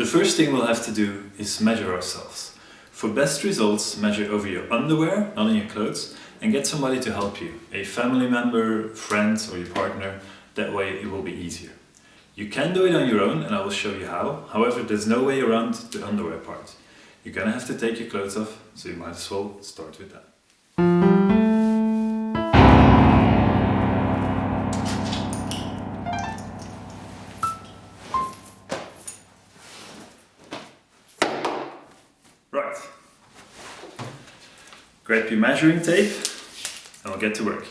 The first thing we'll have to do is measure ourselves. For best results, measure over your underwear, not in your clothes, and get somebody to help you, a family member, friend or your partner, that way it will be easier. You can do it on your own and I will show you how, however there's no way around the underwear part. You're gonna have to take your clothes off, so you might as well start with that. Grab your measuring tape and we'll get to work.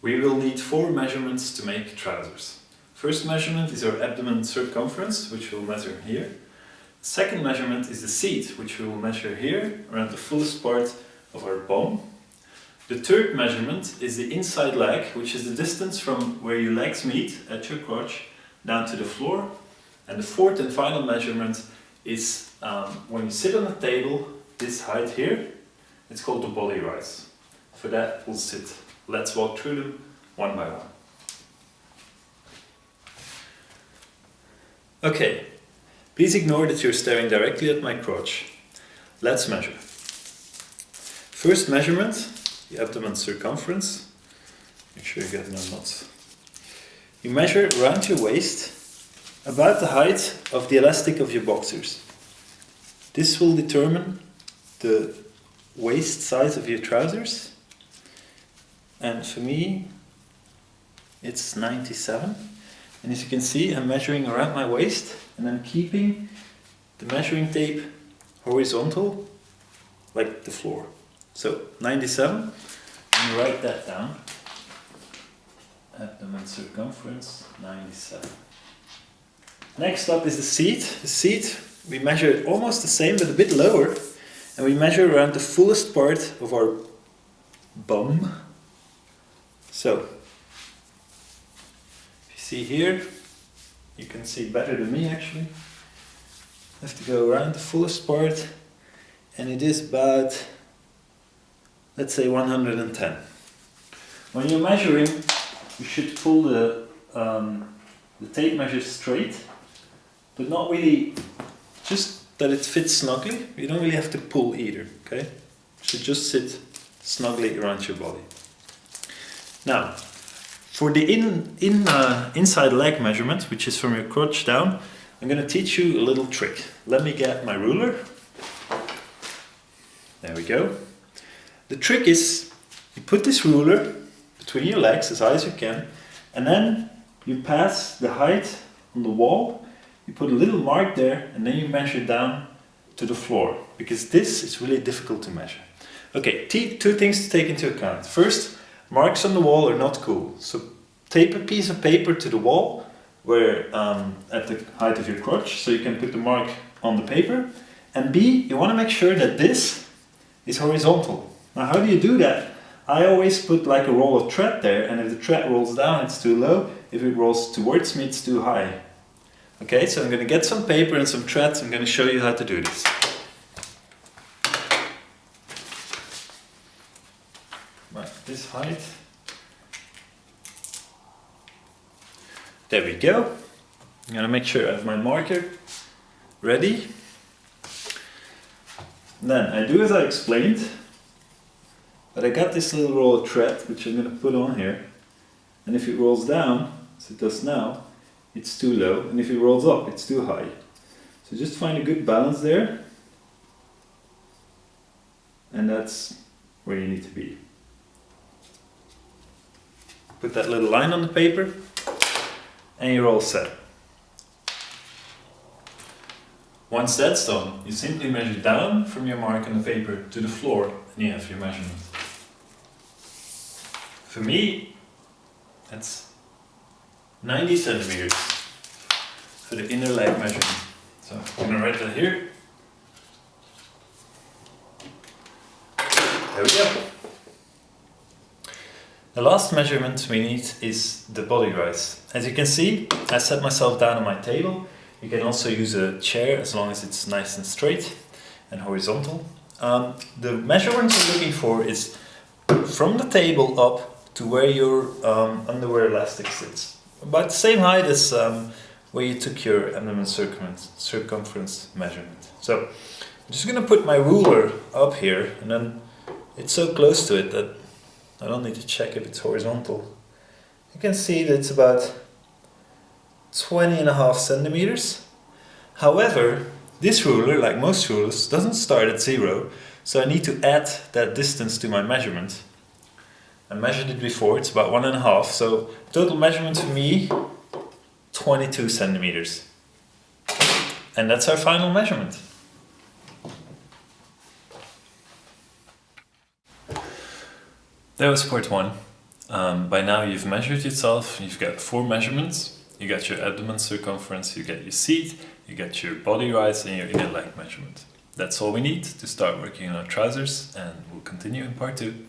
We will need four measurements to make trousers. First measurement is our abdomen circumference, which we'll measure here. Second measurement is the seat, which we will measure here, around the fullest part of our bum. The third measurement is the inside leg, which is the distance from where your legs meet at your crotch down to the floor. And the fourth and final measurement is um, when you sit on a table, this height here, it's called the body rise. For that, we'll sit. Let's walk through them one by one. Okay, please ignore that you're staring directly at my crotch. Let's measure. First measurement, the abdomen circumference. Make sure you get no knots. You measure around your waist about the height of the elastic of your boxers. This will determine the waist size of your trousers. And for me, it's 97. And as you can see, I'm measuring around my waist and I'm keeping the measuring tape horizontal, like the floor. So 97, and write that down. Abdomen circumference, 97. Next up is the seat. The seat, we measure it almost the same but a bit lower. And we measure around the fullest part of our bum. So, if you see here, you can see better than me actually. I have to go around the fullest part and it is about, let's say 110. When you're measuring, you should pull the, um, the tape measure straight, but not really, just that it fits snugly. You don't really have to pull either, okay? Should just sit snugly around your body. Now, for the in, in, uh, inside leg measurement, which is from your crotch down, I'm going to teach you a little trick. Let me get my ruler. There we go. The trick is you put this ruler between your legs as high as you can and then you pass the height on the wall, you put a little mark there and then you measure down to the floor because this is really difficult to measure. Okay, two things to take into account. First, marks on the wall are not cool. So tape a piece of paper to the wall where um, at the height of your crotch so you can put the mark on the paper. And B, you want to make sure that this is horizontal. Now how do you do that? I always put like a roll of thread there and if the thread rolls down it's too low, if it rolls towards me it's too high. Okay, so I'm going to get some paper and some threads, I'm going to show you how to do this. Right, this height. There we go. I'm going to make sure I have my marker ready. Then I do as I explained, but I got this little roll of thread which I'm going to put on here. And if it rolls down, as it does now, it's too low. And if it rolls up, it's too high. So just find a good balance there. And that's where you need to be. Put that little line on the paper and you're all set. Once that's done, you simply measure down from your mark on the paper to the floor and you have your measurement. For me, that's 90 centimeters for the inner leg measurement. So I'm to write that here. There we go. The last measurement we need is the body rise. As you can see, I set myself down on my table. You can also use a chair as long as it's nice and straight and horizontal. Um, the measurement you're looking for is from the table up to where your um, underwear elastic sits. About the same height as um, where you took your abdomen circumference, circumference measurement. So I'm just gonna put my ruler up here and then it's so close to it that I don't need to check if it's horizontal. You can see that it's about 20 and a half centimeters. However, this ruler, like most rulers, doesn't start at zero, so I need to add that distance to my measurement. I measured it before, it's about one and a half, so total measurement for me, 22 centimeters. And that's our final measurement. That was part one. Um, by now you've measured yourself, you've got four measurements. You got your abdomen circumference, you get your seat, you get your body rise and your inner leg measurement. That's all we need to start working on our trousers and we'll continue in part two.